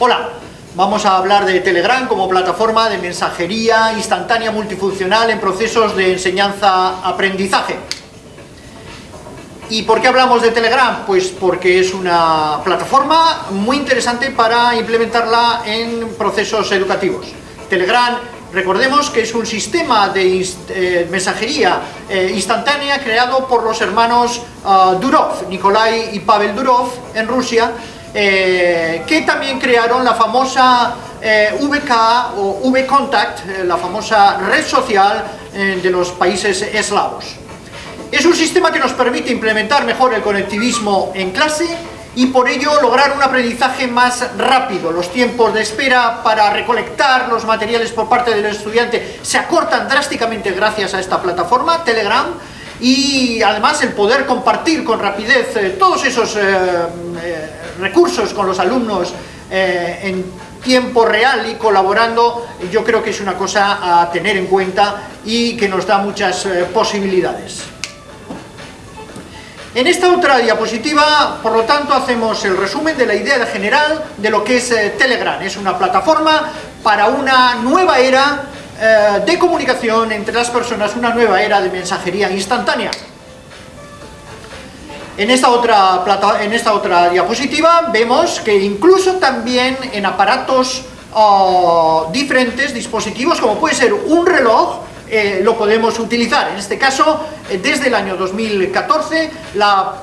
Hola, vamos a hablar de Telegram como plataforma de mensajería instantánea multifuncional en procesos de enseñanza-aprendizaje. ¿Y por qué hablamos de Telegram? Pues porque es una plataforma muy interesante para implementarla en procesos educativos. Telegram, recordemos que es un sistema de eh, mensajería eh, instantánea creado por los hermanos ah, Durov, Nikolai y Pavel Durov, en Rusia, eh, que también crearon la famosa eh, VK o VContact, eh, la famosa red social de los países eslavos. Es un sistema que nos permite implementar mejor el conectivismo en clase y por ello lograr un aprendizaje más rápido. Los tiempos de espera para recolectar los materiales por parte del estudiante se acortan drásticamente gracias a esta plataforma, Telegram, y además el poder compartir con rapidez todos esos recursos con los alumnos eh, en tiempo real y colaborando, yo creo que es una cosa a tener en cuenta y que nos da muchas eh, posibilidades. En esta otra diapositiva, por lo tanto, hacemos el resumen de la idea general de lo que es eh, Telegram. Es una plataforma para una nueva era de comunicación entre las personas, una nueva era de mensajería instantánea. En esta, otra en esta otra diapositiva vemos que incluso también en aparatos oh, diferentes, dispositivos, como puede ser un reloj, eh, lo podemos utilizar. En este caso, eh, desde el año 2014, la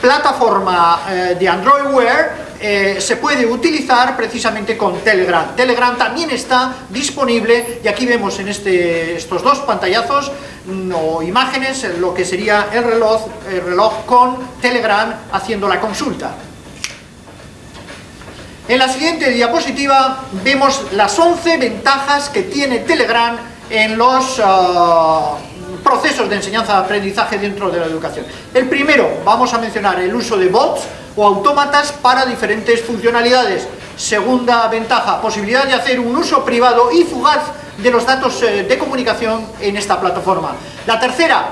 plataforma eh, de Android Wear eh, se puede utilizar precisamente con Telegram. Telegram también está disponible y aquí vemos en este, estos dos pantallazos mm, o imágenes lo que sería el reloj, el reloj con Telegram haciendo la consulta. En la siguiente diapositiva vemos las 11 ventajas que tiene Telegram en los ah, procesos de enseñanza-aprendizaje dentro de la educación. El primero, vamos a mencionar el uso de bots o autómatas para diferentes funcionalidades. Segunda ventaja, posibilidad de hacer un uso privado y fugaz de los datos eh, de comunicación en esta plataforma. La tercera,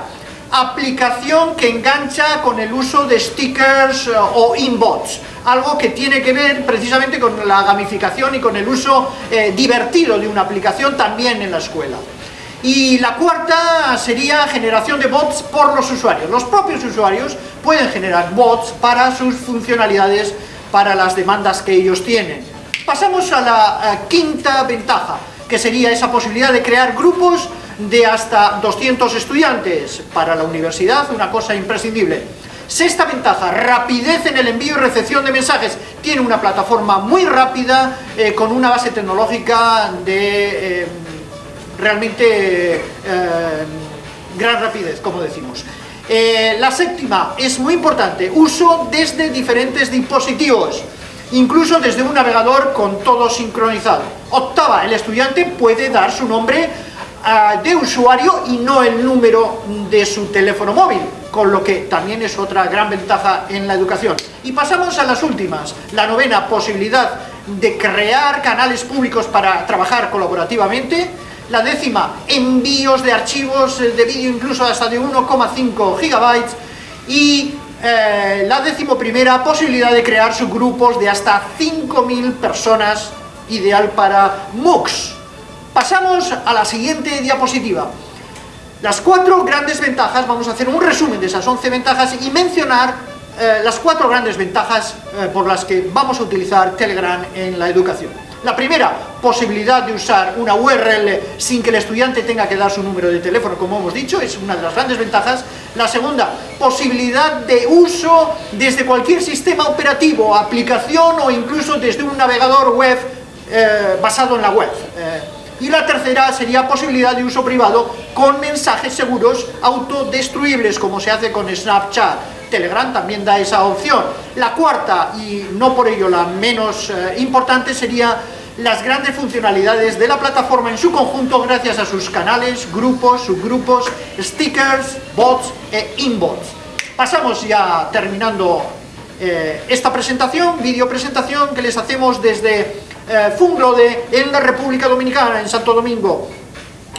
aplicación que engancha con el uso de stickers eh, o inbots, algo que tiene que ver precisamente con la gamificación y con el uso eh, divertido de una aplicación también en la escuela. Y la cuarta sería generación de bots por los usuarios. Los propios usuarios pueden generar bots para sus funcionalidades, para las demandas que ellos tienen. Pasamos a la quinta ventaja, que sería esa posibilidad de crear grupos de hasta 200 estudiantes para la universidad, una cosa imprescindible. Sexta ventaja, rapidez en el envío y recepción de mensajes. Tiene una plataforma muy rápida, eh, con una base tecnológica de... Eh, realmente eh, gran rapidez, como decimos. Eh, la séptima es muy importante, uso desde diferentes dispositivos, incluso desde un navegador con todo sincronizado. Octava, el estudiante puede dar su nombre ah, de usuario y no el número de su teléfono móvil, con lo que también es otra gran ventaja en la educación. Y pasamos a las últimas, la novena, posibilidad de crear canales públicos para trabajar colaborativamente, la décima, envíos de archivos de vídeo incluso hasta de 1,5 gigabytes. Y eh, la décimo primera, posibilidad de crear subgrupos de hasta 5.000 personas, ideal para MOOCs. Pasamos a la siguiente diapositiva. Las cuatro grandes ventajas, vamos a hacer un resumen de esas 11 ventajas y mencionar eh, las cuatro grandes ventajas eh, por las que vamos a utilizar Telegram en la educación. La primera, posibilidad de usar una URL sin que el estudiante tenga que dar su número de teléfono, como hemos dicho, es una de las grandes ventajas. La segunda, posibilidad de uso desde cualquier sistema operativo, aplicación o incluso desde un navegador web eh, basado en la web. Eh, y la tercera sería posibilidad de uso privado con mensajes seguros autodestruibles, como se hace con Snapchat. Telegram también da esa opción. La cuarta, y no por ello la menos eh, importante, sería las grandes funcionalidades de la plataforma en su conjunto gracias a sus canales, grupos, subgrupos, stickers, bots e inbots. Pasamos ya terminando eh, esta presentación, video presentación que les hacemos desde eh, Funglode en la República Dominicana, en Santo Domingo.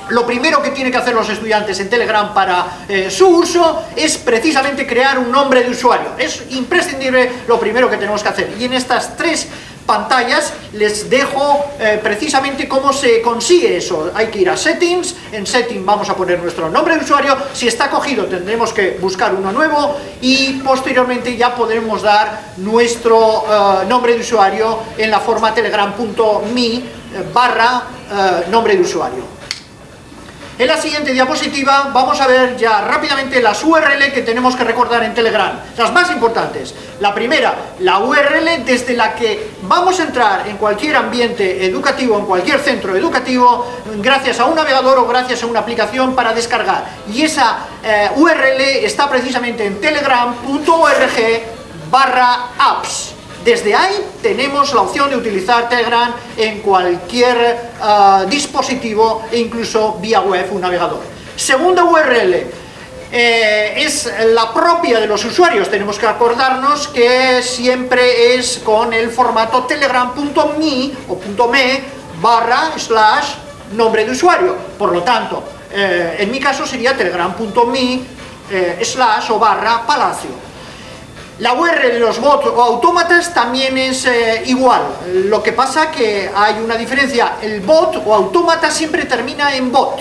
Lo primero que tienen que hacer los estudiantes en Telegram para eh, su uso es precisamente crear un nombre de usuario. Es imprescindible lo primero que tenemos que hacer. Y en estas tres pantallas les dejo eh, precisamente cómo se consigue eso. Hay que ir a Settings, en Settings vamos a poner nuestro nombre de usuario, si está cogido tendremos que buscar uno nuevo y posteriormente ya podremos dar nuestro eh, nombre de usuario en la forma telegram.me eh, barra nombre de usuario. En la siguiente diapositiva vamos a ver ya rápidamente las URL que tenemos que recordar en Telegram, las más importantes. La primera, la URL desde la que vamos a entrar en cualquier ambiente educativo, en cualquier centro educativo, gracias a un navegador o gracias a una aplicación para descargar. Y esa eh, URL está precisamente en telegram.org barra apps. Desde ahí tenemos la opción de utilizar Telegram en cualquier eh, dispositivo e incluso vía web, un navegador. Segunda URL, eh, es la propia de los usuarios, tenemos que acordarnos que siempre es con el formato telegram.me o .me barra slash nombre de usuario, por lo tanto, eh, en mi caso sería telegram.me slash o barra palacio. La URL de los bots o autómatas también es eh, igual, lo que pasa que hay una diferencia, el bot o autómata siempre termina en bot.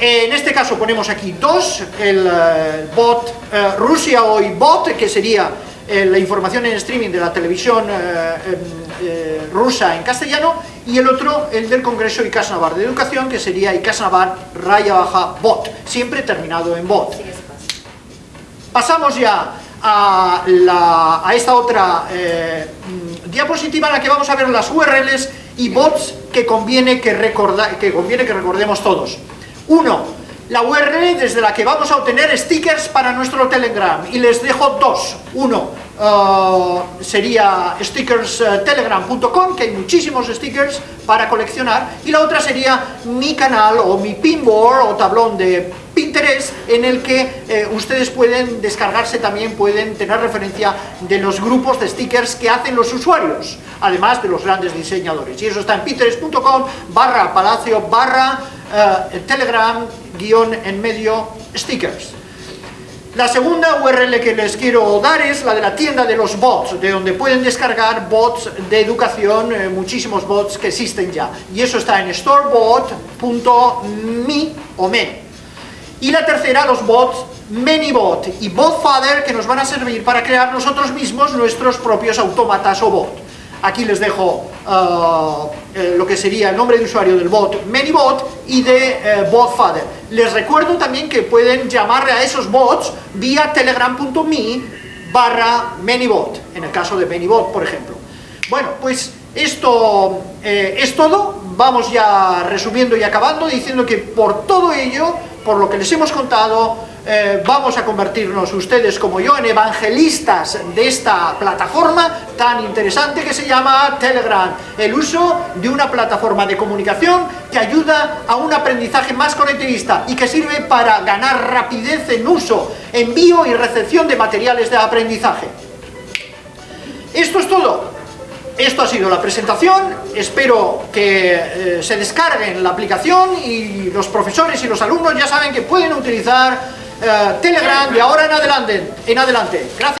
En este caso ponemos aquí dos, el eh, bot eh, Rusia Hoy Bot, que sería la información en streaming de la televisión em, rusa en castellano, y el otro, el del Congreso Icasnavar de Educación, que sería Icasnavar raya baja bot, siempre terminado en bot. Pasamos ya a, esta otra eh, diapositiva en la que vamos a ver las URLs y bots que conviene que, que conviene que recordemos todos. Uno, la URL desde la que vamos a obtener stickers para nuestro Telegram y les dejo dos. Uno uh, sería stickerstelegram.com, que hay muchísimos stickers para coleccionar, y la otra sería mi canal o mi pinboard o tablón de Pinterest en el que eh, ustedes pueden descargarse también, pueden tener referencia de los grupos de stickers que hacen los usuarios, además de los grandes diseñadores. Y eso está en pinterest.com barra palacio barra eh, telegram guion en medio stickers. La segunda URL que les quiero dar es la de la tienda de los bots, de donde pueden descargar bots de educación, eh, muchísimos bots que existen ya. Y eso está en storebot.me o me. Y la tercera, los bots ManyBot y BotFather, que nos van a servir para crear nosotros mismos nuestros propios autómatas o bot. Aquí les dejo uh, eh, lo que sería el nombre de usuario del bot ManyBot y de eh, BotFather. Les recuerdo también que pueden llamarle a esos bots vía telegram.me barra ManyBot, en el caso de ManyBot, por ejemplo. Bueno, pues esto eh, es todo. Vamos ya resumiendo y acabando, diciendo que por todo ello, por lo que les hemos contado, eh, vamos a convertirnos ustedes como yo en evangelistas de esta plataforma tan interesante que se llama Telegram. El uso de una plataforma de comunicación que ayuda a un aprendizaje más conectivista y que sirve para ganar rapidez en uso, envío y recepción de materiales de aprendizaje. Esto es todo. Esto ha sido la presentación, espero que eh, se descarguen la aplicación y los profesores y los alumnos ya saben que pueden utilizar eh, Telegram de ahora en adelante. En adelante. Gracias.